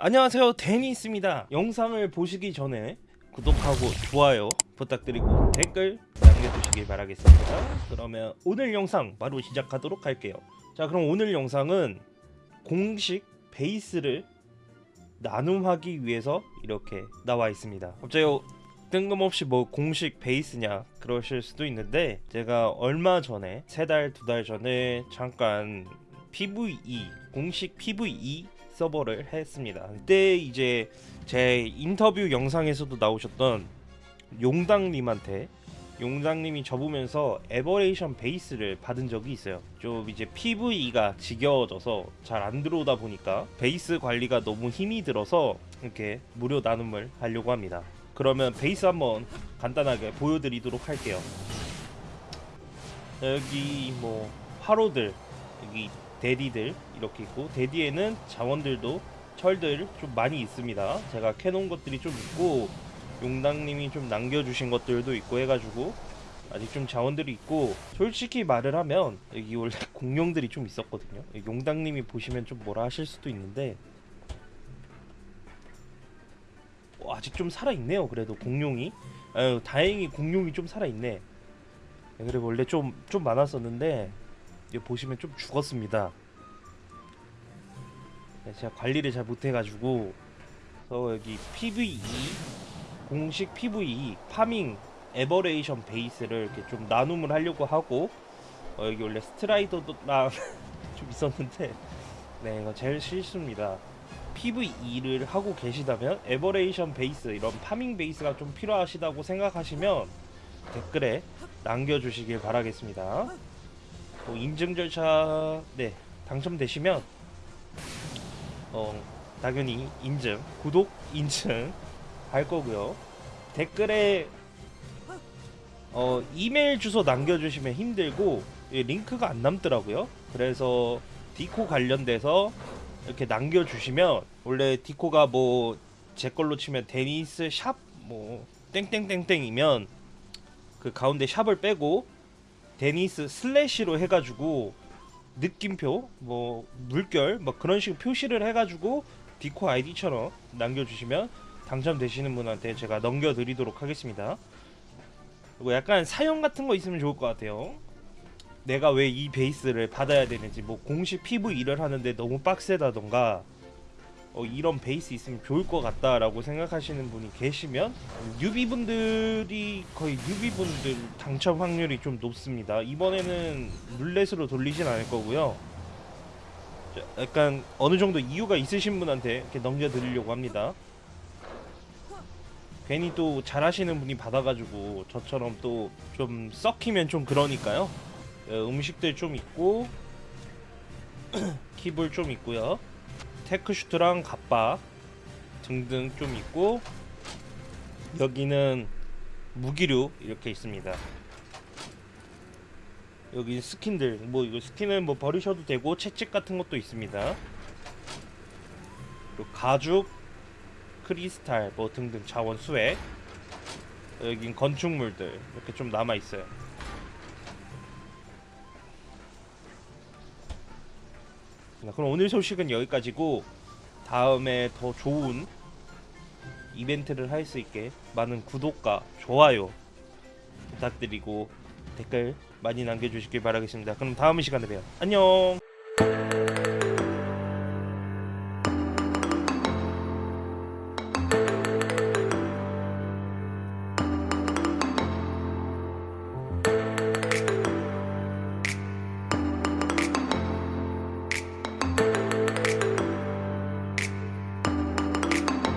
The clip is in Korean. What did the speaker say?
안녕하세요. 데니스입니다. 영상을 보시기 전에 구독하고 좋아요 부탁드리고 댓글 남겨주시길 바라겠습니다. 그러면 오늘 영상 바로 시작하도록 할게요. 자 그럼 오늘 영상은 공식 베이스를 나눔하기 위해서 이렇게 나와 있습니다. 갑자기 뜬금없이 뭐 공식 베이스냐 그러실 수도 있는데 제가 얼마 전에 세 달 두 달 전에 잠깐 PVE 공식 PVE 서버를 했습니다. 그때 이제 제 인터뷰 영상에서도 나오셨던 용당님한테 용당님이 접으면서 에버레이션 베이스를 받은 적이 있어요. 좀 이제 PVE가 지겨워져서 잘 안 들어오다 보니까 베이스 관리가 너무 힘이 들어서 이렇게 무료 나눔을 하려고 합니다. 그러면 베이스 한번 간단하게 보여드리도록 할게요. 여기 뭐 화로들 여기 대디들 이렇게 있고 대디에는 자원들도 철들 좀 많이 있습니다. 제가 캐놓은 것들이 좀 있고 용당님이 좀 남겨주신 것들도 있고 해가지고 아직 좀 자원들이 있고 솔직히 말을 하면 여기 원래 공룡들이 좀 있었거든요. 용당님이 보시면 좀 뭐라 하실 수도 있는데 어, 아직 좀 살아있네요. 그래도 공룡이 아유, 다행히 공룡이 좀 살아있네. 그리고 원래 좀 좀 많았었는데 여기 보시면 좀 죽었습니다. 네, 제가 관리를 잘 못해가지고 그래서 여기 PVE 공식 PVE farming Aberration 베이스를 이렇게 좀 나눔을 하려고 하고 어, 여기 원래 Strider랑 좀 있었는데 네 이거 제일 실수입니다. PVE를 하고 계시다면 Aberration 베이스 이런 farming 베이스가 좀 필요하시다고 생각하시면 댓글에 남겨주시길 바라겠습니다. 뭐 인증 절차 네 당첨되시면 어 당연히 인증 구독 인증 할 거고요. 댓글에 어 이메일 주소 남겨주시면 힘들고 예, 링크가 안 남더라고요. 그래서 디코 관련돼서 이렇게 남겨주시면 원래 디코가 뭐 제 걸로 치면 데니스 샵 뭐 땡땡땡땡이면 그 가운데 샵을 빼고 데니스 슬래시로 해가지고 느낌표 뭐 물결 뭐 그런 식으로 표시를 해가지고 디코 아이디처럼 남겨주시면 당첨되시는 분한테 제가 넘겨드리도록 하겠습니다. 그리고 약간 사연 같은 거 있으면 좋을 것 같아요. 내가 왜 이 베이스를 받아야 되는지 뭐 공식 PVE를 하는데 너무 빡세다던가 어, 이런 베이스 있으면 좋을 것 같다라고 생각하시는 분이 계시면 뉴비분들이 거의 뉴비분들 당첨 확률이 좀 높습니다. 이번에는 룰렛으로 돌리진 않을 거고요. 자, 약간 어느 정도 이유가 있으신 분한테 이렇게 넘겨드리려고 합니다. 괜히 또 잘하시는 분이 받아가지고 저처럼 또 좀 썩히면 좀 그러니까요. 어, 음식들 좀 있고 kibble 좀 있고요. Tek suit랑 갑바 등등 좀 있고 여기는 무기류 이렇게 있습니다. 여기 스킨들 뭐 이거 스킨은 뭐 버리셔도 되고 채찍 같은 것도 있습니다. 그리고 가죽, 크리스탈 뭐 등등 자원 수액 여긴 건축물들 이렇게 좀 남아 있어요. 자, 그럼 오늘 소식은 여기까지고 다음에 더 좋은 이벤트를 할 수 있게 많은 구독과 좋아요 부탁드리고 댓글 많이 남겨주시길 바라겠습니다. 그럼 다음 시간에 봬요. 안녕.